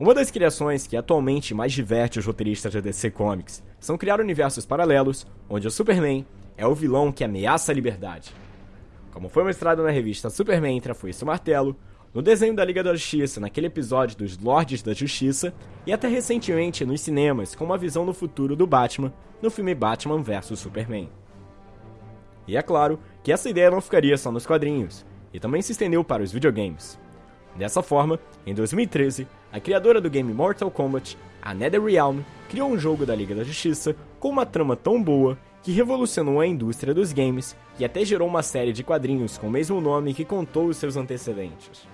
Uma das criações que atualmente mais diverte os roteiristas da DC Comics são criar universos paralelos onde o Superman é o vilão que ameaça a liberdade. Como foi mostrado na revista Superman entre a Foice e Martelo, no desenho da Liga da Justiça, naquele episódio dos Lordes da Justiça, e até recentemente nos cinemas com uma visão no futuro do Batman no filme Batman vs Superman. E é claro que essa ideia não ficaria só nos quadrinhos, e também se estendeu para os videogames. Dessa forma, em 2013, a criadora do game Mortal Kombat, a NetherRealm, criou um jogo da Liga da Justiça com uma trama tão boa que revolucionou a indústria dos games e até gerou uma série de quadrinhos com o mesmo nome que contou os seus antecedentes.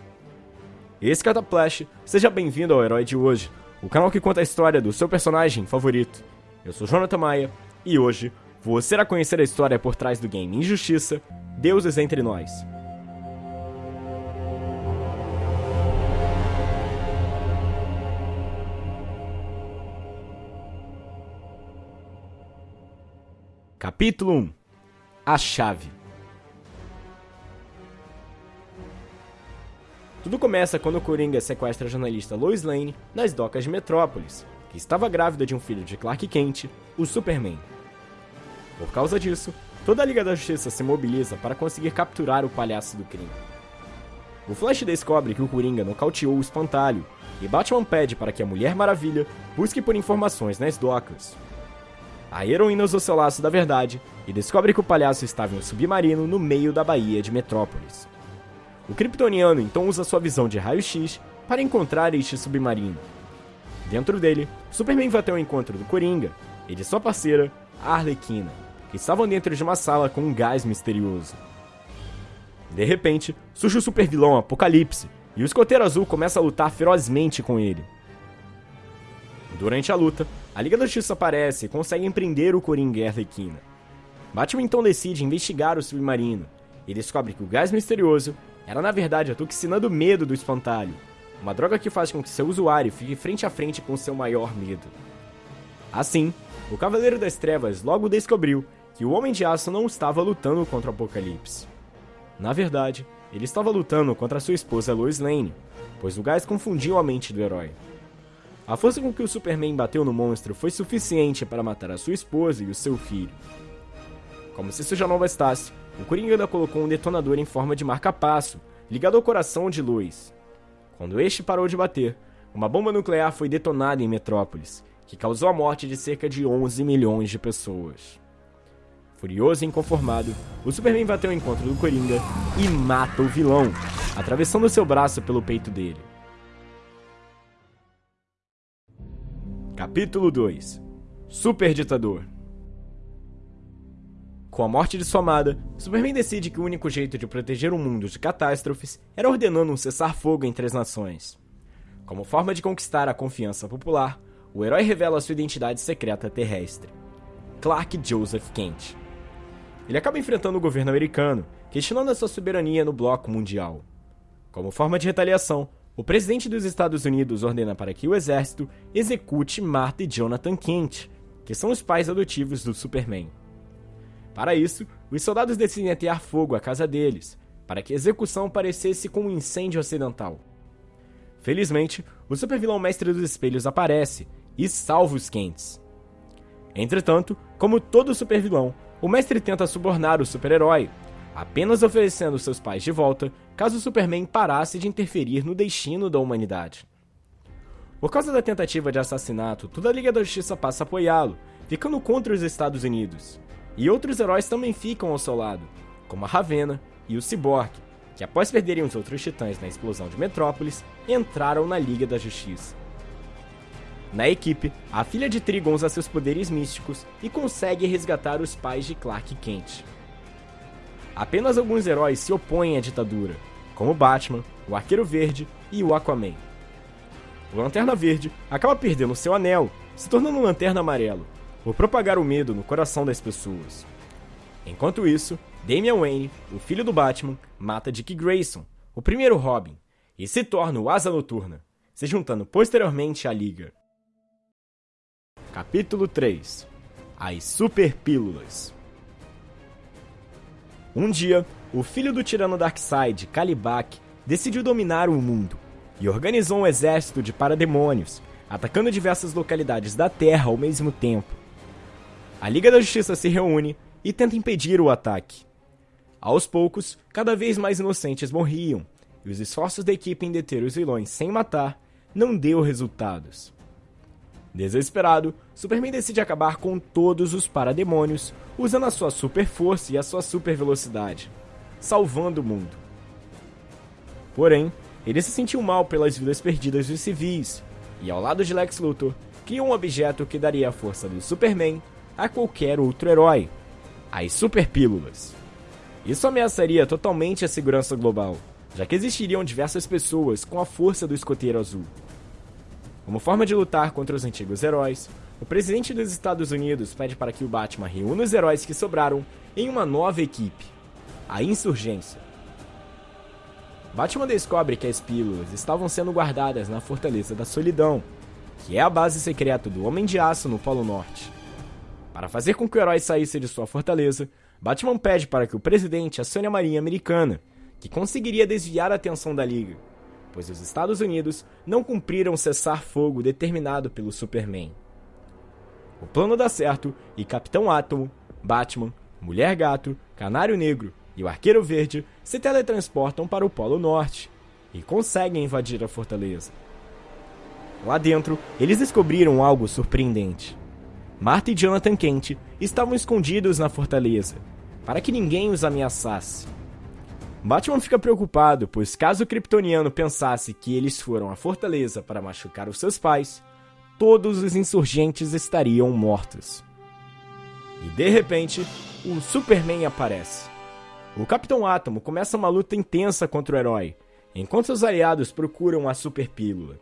Esse Cataplash, seja bem-vindo ao Herói de Hoje, o canal que conta a história do seu personagem favorito. Eu sou Jonathan Maia e hoje você irá conhecer a história por trás do game Injustiça, Deuses Entre Nós. Capítulo 1 A Chave Tudo começa quando o Coringa sequestra a jornalista Lois Lane nas docas de Metrópolis, que estava grávida de um filho de Clark Kent, o Superman. Por causa disso, toda a Liga da Justiça se mobiliza para conseguir capturar o palhaço do crime. O Flash descobre que o Coringa nocauteou o espantalho, e Batman pede para que a Mulher Maravilha busque por informações nas docas, a heroína usa seu laço da verdade e descobre que o palhaço estava em um submarino no meio da baía de Metrópolis. O kryptoniano então usa sua visão de raio-x para encontrar este submarino. Dentro dele, Superman vai até o encontro do Coringa e de sua parceira, a Arlequina, que estavam dentro de uma sala com um gás misterioso. De repente, surge o supervilão Apocalipse e o escoteiro azul começa a lutar ferozmente com ele. Durante a luta, a Liga da Justiça aparece e consegue empreender o Coringa e a Arlequina. Batman então decide investigar o submarino e descobre que o gás misterioso era na verdade a toxina do medo do espantalho, uma droga que faz com que seu usuário fique frente a frente com seu maior medo. Assim, o Cavaleiro das Trevas logo descobriu que o Homem de Aço não estava lutando contra o Apocalipse. Na verdade, ele estava lutando contra sua esposa Lois Lane, pois o gás confundiu a mente do herói. A força com que o Superman bateu no monstro foi suficiente para matar a sua esposa e o seu filho. Como se isso já não bastasse, o Coringa ainda colocou um detonador em forma de marca-passo, ligado ao coração de Lois. Quando este parou de bater, uma bomba nuclear foi detonada em Metrópolis, que causou a morte de cerca de 11 milhões de pessoas. Furioso e inconformado, o Superman bateu ao encontro do Coringa e mata o vilão, atravessando seu braço pelo peito dele. Capítulo 2 Super Ditador Com a morte de sua amada, Superman decide que o único jeito de proteger o mundo de catástrofes era ordenando um cessar-fogo entre as nações. Como forma de conquistar a confiança popular, o herói revela sua identidade secreta terrestre: Clark Joseph Kent. Ele acaba enfrentando o governo americano, questionando a sua soberania no bloco mundial. Como forma de retaliação, o presidente dos Estados Unidos ordena para que o exército execute Martha e Jonathan Kent, que são os pais adotivos do Superman. Para isso, os soldados decidem atear fogo à casa deles, para que a execução parecesse com um incêndio acidental. Felizmente, o supervilão Mestre dos Espelhos aparece e salva os Kents. Entretanto, como todo supervilão, o Mestre tenta subornar o super-herói, apenas oferecendo seus pais de volta caso Superman parasse de interferir no destino da humanidade. Por causa da tentativa de assassinato, toda a Liga da Justiça passa a apoiá-lo, ficando contra os Estados Unidos. E outros heróis também ficam ao seu lado, como a Ravena e o Cyborg, que após perderem os outros titãs na explosão de Metrópolis, entraram na Liga da Justiça. Na equipe, a filha de Trigon usa seus poderes místicos e consegue resgatar os pais de Clark Kent. Apenas alguns heróis se opõem à ditadura, como Batman, o Arqueiro Verde e o Aquaman. O Lanterna Verde acaba perdendo seu anel, se tornando um Lanterna Amarelo, por propagar o medo no coração das pessoas. Enquanto isso, Damian Wayne, o filho do Batman, mata Dick Grayson, o primeiro Robin, e se torna o Asa Noturna, se juntando posteriormente à Liga. Capítulo 3 As Super Pílulas um dia, o filho do tirano Darkseid, Kalibak, decidiu dominar o mundo. e organizou um exército de parademônios, atacando diversas localidades da Terra ao mesmo tempo. A Liga da Justiça se reúne e tenta impedir o ataque. Aos poucos, cada vez mais inocentes morriam, e os esforços da equipe em deter os vilões sem matar não deu resultados. Desesperado, Superman decide acabar com todos os parademônios, usando a sua super força e a sua super velocidade, salvando o mundo. Porém, ele se sentiu mal pelas vidas perdidas dos civis, e ao lado de Lex Luthor, criou um objeto que daria a força do Superman a qualquer outro herói: as Superpílulas. Isso ameaçaria totalmente a segurança global, já que existiriam diversas pessoas com a força do escoteiro azul. Como forma de lutar contra os antigos heróis, o presidente dos Estados Unidos pede para que o Batman reúna os heróis que sobraram em uma nova equipe, a Insurgência. Batman descobre que as pílulas estavam sendo guardadas na Fortaleza da Solidão, que é a base secreta do Homem de Aço no Polo Norte. Para fazer com que o herói saísse de sua fortaleza, Batman pede para que o presidente acione a Marinha Americana, que conseguiria desviar a atenção da Liga pois os Estados Unidos não cumpriram o cessar-fogo determinado pelo Superman. O plano dá certo e Capitão Átomo, Batman, Mulher Gato, Canário Negro e o Arqueiro Verde se teletransportam para o Polo Norte e conseguem invadir a fortaleza. Lá dentro, eles descobriram algo surpreendente. Marta e Jonathan Kent estavam escondidos na fortaleza, para que ninguém os ameaçasse. Batman fica preocupado, pois caso o Kryptoniano pensasse que eles foram à fortaleza para machucar os seus pais, todos os insurgentes estariam mortos. E de repente, o Superman aparece. O Capitão Átomo começa uma luta intensa contra o herói, enquanto seus aliados procuram a Superpílula.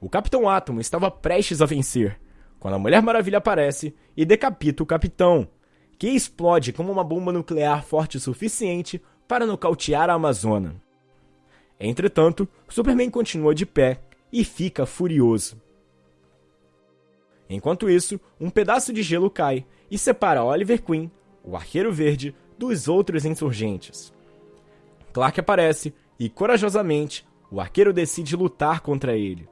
O Capitão Átomo estava prestes a vencer, quando a Mulher Maravilha aparece e decapita o Capitão, que explode como uma bomba nuclear forte o suficiente para nocautear a Amazona. Entretanto, Superman continua de pé e fica furioso. Enquanto isso, um pedaço de gelo cai e separa Oliver Queen, o Arqueiro Verde, dos outros insurgentes. Clark aparece e, corajosamente, o arqueiro decide lutar contra ele.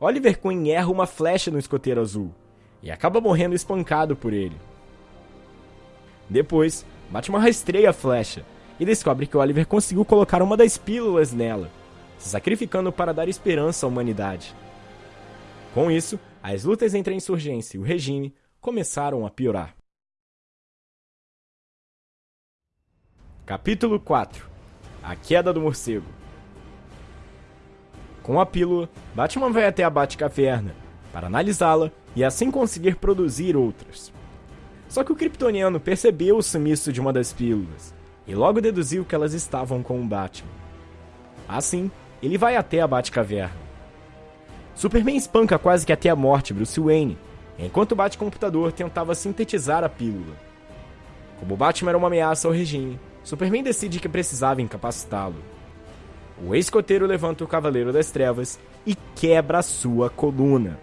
Oliver Queen erra uma flecha no escoteiro azul e acaba morrendo espancado por ele. Depois, Batman rastreia a flecha e descobre que Oliver conseguiu colocar uma das pílulas nela, se sacrificando para dar esperança à humanidade. Com isso, as lutas entre a insurgência e o regime começaram a piorar. Capítulo 4 A Queda do Morcego Com a pílula, Batman vai até a Batcaverna para analisá-la e assim conseguir produzir outras. Só que o Kryptoniano percebeu o sumiço de uma das pílulas e logo deduziu que elas estavam com o Batman. Assim, ele vai até a Batcaverna. Superman espanca quase que até a morte Bruce Wayne, enquanto o Batcomputador tentava sintetizar a pílula. Como o Batman era uma ameaça ao regime, Superman decide que precisava incapacitá-lo. O ex-coteiro levanta o Cavaleiro das Trevas e quebra sua coluna.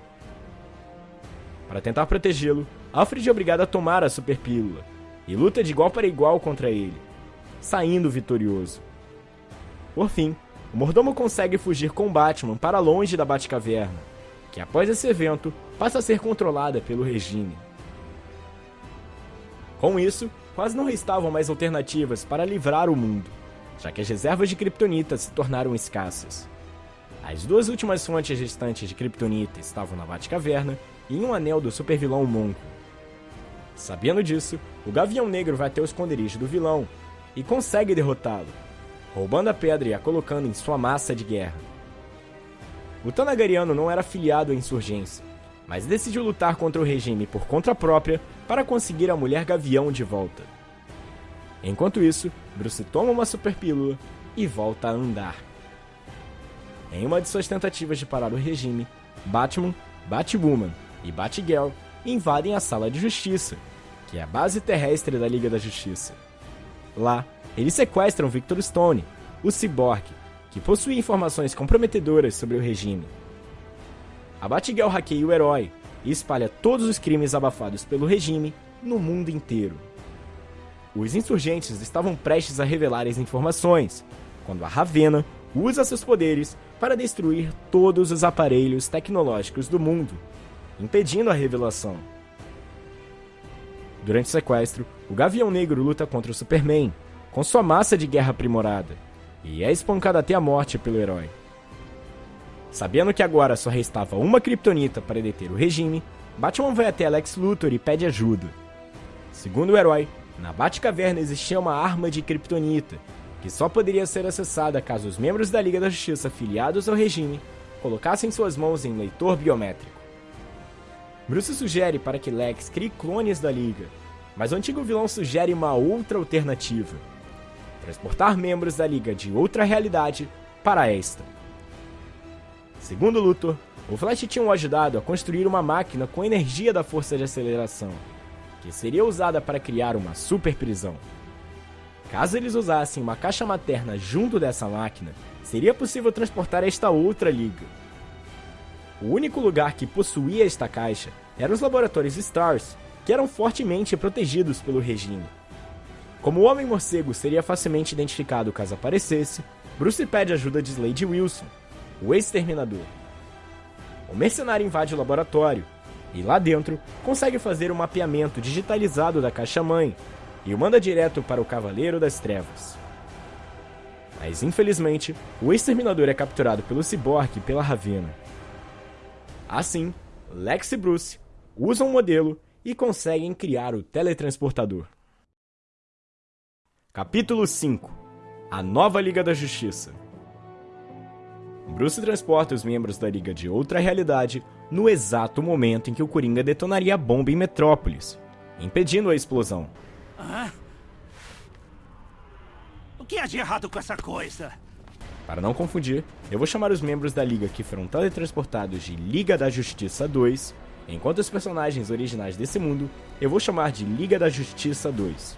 Para tentar protegê-lo, Alfred é obrigado a tomar a superpílula e luta de igual para igual contra ele, saindo vitorioso. Por fim, o mordomo consegue fugir com Batman para longe da Batcaverna, que após esse evento passa a ser controlada pelo regime. Com isso, quase não restavam mais alternativas para livrar o mundo, já que as reservas de Kryptonita se tornaram escassas. As duas últimas fontes restantes de Kryptonita estavam na Batcaverna e em um anel do supervilão Monco. Sabendo disso, o Gavião Negro vai até o esconderijo do vilão e consegue derrotá-lo, roubando a pedra e a colocando em sua massa de guerra. O Tanagariano não era afiliado à insurgência, mas decidiu lutar contra o regime por conta própria para conseguir a mulher Gavião de volta. Enquanto isso, Bruce toma uma superpílula e volta a andar. Em uma de suas tentativas de parar o regime, Batman, Batwoman e Batgirl invadem a Sala de Justiça, que é a base terrestre da Liga da Justiça. Lá, eles sequestram Victor Stone, o Cyborg, que possui informações comprometedoras sobre o regime. A Batgirl hackeia o herói e espalha todos os crimes abafados pelo regime no mundo inteiro. Os insurgentes estavam prestes a revelar as informações, quando a Ravena, usa seus poderes para destruir todos os aparelhos tecnológicos do mundo, impedindo a revelação. Durante o sequestro, o Gavião Negro luta contra o Superman, com sua massa de guerra aprimorada, e é espancado até a morte pelo herói. Sabendo que agora só restava uma Kryptonita para deter o regime, Batman vai até Lex Luthor e pede ajuda. Segundo o herói, na Batcaverna existia uma arma de Kryptonita, que só poderia ser acessada caso os membros da Liga da Justiça filiados ao regime colocassem suas mãos em leitor biométrico. Bruce sugere para que Lex crie clones da Liga, mas o antigo vilão sugere uma outra alternativa: transportar membros da Liga de outra realidade para esta. Segundo Luthor, o Flash tinha o ajudado a construir uma máquina com energia da força de aceleração, que seria usada para criar uma super prisão. Caso eles usassem uma caixa materna junto dessa máquina, seria possível transportar esta outra liga. O único lugar que possuía esta caixa eram os laboratórios Stars, que eram fortemente protegidos pelo regime. Como o Homem-Morcego seria facilmente identificado caso aparecesse, Bruce pede ajuda de Slade Wilson, o exterminador. O mercenário invade o laboratório e lá dentro consegue fazer um mapeamento digitalizado da caixa-mãe e o manda direto para o Cavaleiro das Trevas. Mas infelizmente, o exterminador é capturado pelo Cyborg e pela Ravena. Assim, Lex e Bruce usam o modelo e conseguem criar o teletransportador. Capítulo 5 A Nova Liga da Justiça Bruce transporta os membros da Liga de outra realidade no exato momento em que o Coringa detonaria a bomba em Metrópolis, impedindo a explosão. Ah? O que há de errado com essa coisa? Para não confundir, eu vou chamar os membros da Liga que foram teletransportados de Liga da Justiça 2, enquanto os personagens originais desse mundo eu vou chamar de Liga da Justiça 2.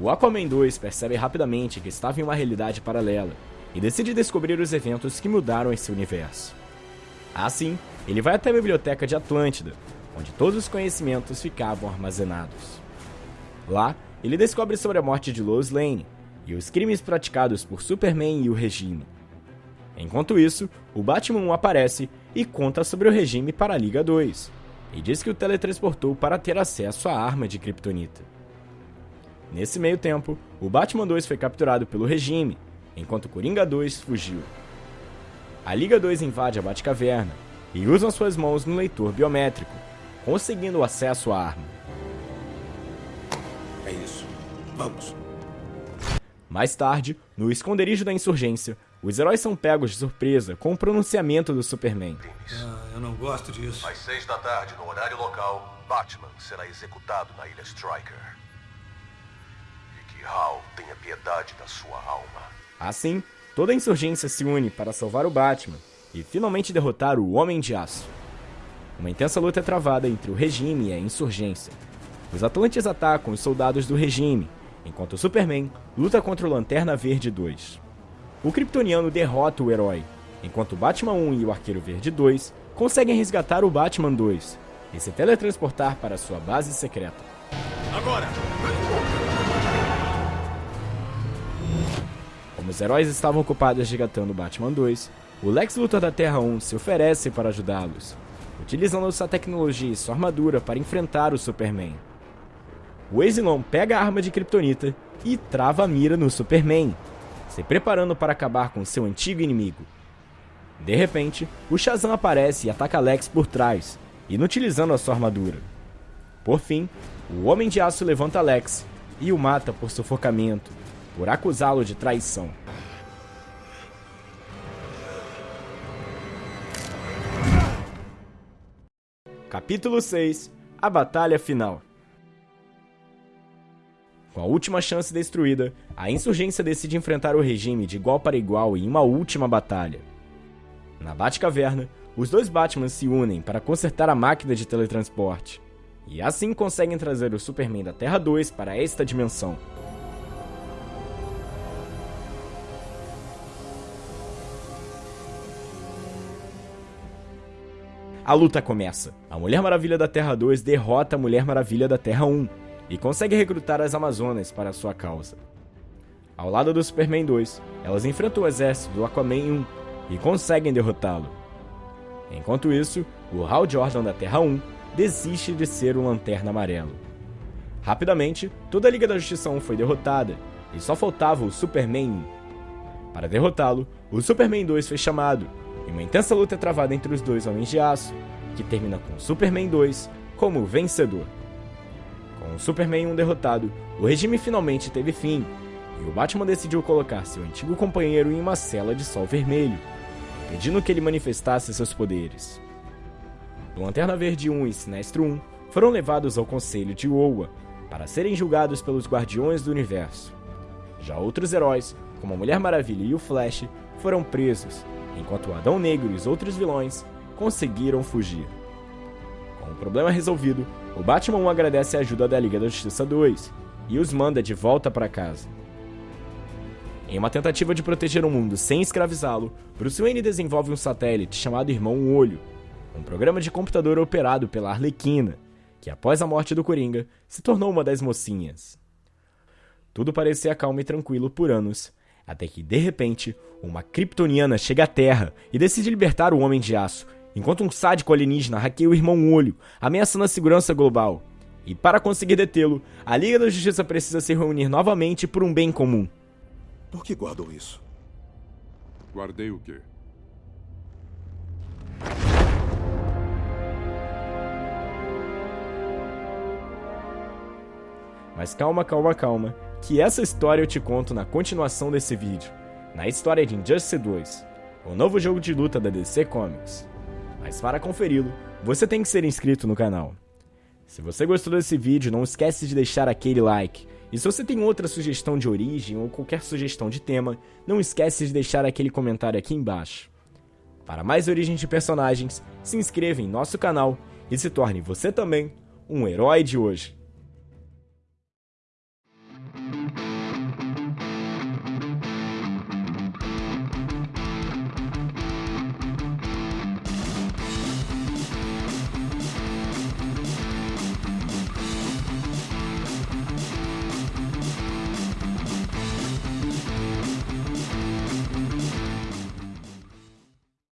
O Aquaman 2 percebe rapidamente que estava em uma realidade paralela e decide descobrir os eventos que mudaram esse universo. Assim, ele vai até a biblioteca de Atlântida, onde todos os conhecimentos ficavam armazenados. Lá, ele descobre sobre a morte de Lois Lane e os crimes praticados por Superman e o regime. Enquanto isso, o Batman aparece e conta sobre o regime para a Liga 2, e diz que o teletransportou para ter acesso à arma de Kryptonita. Nesse meio tempo, o Batman 2 foi capturado pelo regime enquanto Coringa 2 fugiu. A Liga 2 invade a Batcaverna e usa suas mãos no leitor biométrico, conseguindo acesso à arma. É isso. Vamos. Mais tarde, no esconderijo da insurgência, os heróis são pegos de surpresa com o pronunciamento do Superman. Ah, eu não gosto disso. Às seis da tarde, no horário local, Batman será executado na Ilha Striker. E que Hal tenha piedade da sua alma. Assim, toda a insurgência se une para salvar o Batman e finalmente derrotar o Homem de Aço. Uma intensa luta é travada entre o regime e a insurgência. Os Atlantes atacam os soldados do regime, enquanto o Superman luta contra o Lanterna Verde 2. O Kryptoniano derrota o herói, enquanto o Batman 1 e o Arqueiro Verde 2 conseguem resgatar o Batman 2 e se teletransportar para sua base secreta. Agora! Como os heróis estavam ocupados resgatando Batman 2, o Lex Luthor da Terra 1 se oferece para ajudá-los, utilizando sua tecnologia e sua armadura para enfrentar o Superman. O Exilon pega a arma de Kryptonita e trava a mira no Superman, se preparando para acabar com seu antigo inimigo. De repente, o Shazam aparece e ataca Lex por trás, inutilizando a sua armadura. Por fim, o Homem de Aço levanta Lex e o mata por sufocamento, por acusá-lo de traição. Capítulo 6 A Batalha Final Com a última chance destruída, a insurgência decide enfrentar o regime de igual para igual em uma última batalha. Na Batcaverna, os dois Batman se unem para consertar a máquina de teletransporte, e assim conseguem trazer o Superman da Terra 2 para esta dimensão. A luta começa. A Mulher Maravilha da Terra 2 derrota a Mulher Maravilha da Terra 1 e consegue recrutar as Amazonas para sua causa. Ao lado do Superman 2, elas enfrentam o exército do Aquaman 1 e conseguem derrotá-lo. Enquanto isso, o Hal Jordan da Terra 1 desiste de ser o Lanterna Amarelo. Rapidamente, toda a Liga da Justiça 1 foi derrotada e só faltava o Superman 1. Para derrotá-lo, o Superman 2 foi chamado e uma intensa luta é travada entre os dois Homens de Aço, que termina com Superman 2 como vencedor. Com o Superman 1 derrotado, o regime finalmente teve fim e o Batman decidiu colocar seu antigo companheiro em uma cela de sol vermelho, impedindo que ele manifestasse seus poderes. O Lanterna Verde 1 e Sinestro 1 foram levados ao Conselho de Oa para serem julgados pelos Guardiões do Universo. Já outros heróis, como a Mulher Maravilha e o Flash, foram presos, enquanto o Adão Negro e os outros vilões conseguiram fugir. Com o problema resolvido, o Batman 1 agradece a ajuda da Liga da Justiça 2 e os manda de volta para casa. Em uma tentativa de proteger o mundo sem escravizá-lo, Bruce Wayne desenvolve um satélite chamado Irmão Olho, um programa de computador operado pela Arlequina, que após a morte do Coringa se tornou uma das mocinhas. Tudo parecia calmo e tranquilo por anos, até que de repente uma kryptoniana chega à Terra e decide libertar o Homem de Aço, enquanto um sádico alienígena hackeia o Irmão Olho, ameaçando a segurança global. E para conseguir detê-lo, a Liga da Justiça precisa se reunir novamente por um bem comum. Por que guardou isso? Guardei o quê? Mas calma, calma, calma, que essa história eu te conto na continuação desse vídeo, na história de Injustice 2, o novo jogo de luta da DC Comics. Mas para conferi-lo, você tem que ser inscrito no canal. Se você gostou desse vídeo, não esquece de deixar aquele like e se você tem outra sugestão de origem ou qualquer sugestão de tema, não esquece de deixar aquele comentário aqui embaixo. Para mais origens de personagens, se inscreva em nosso canal e se torne você também um herói de hoje.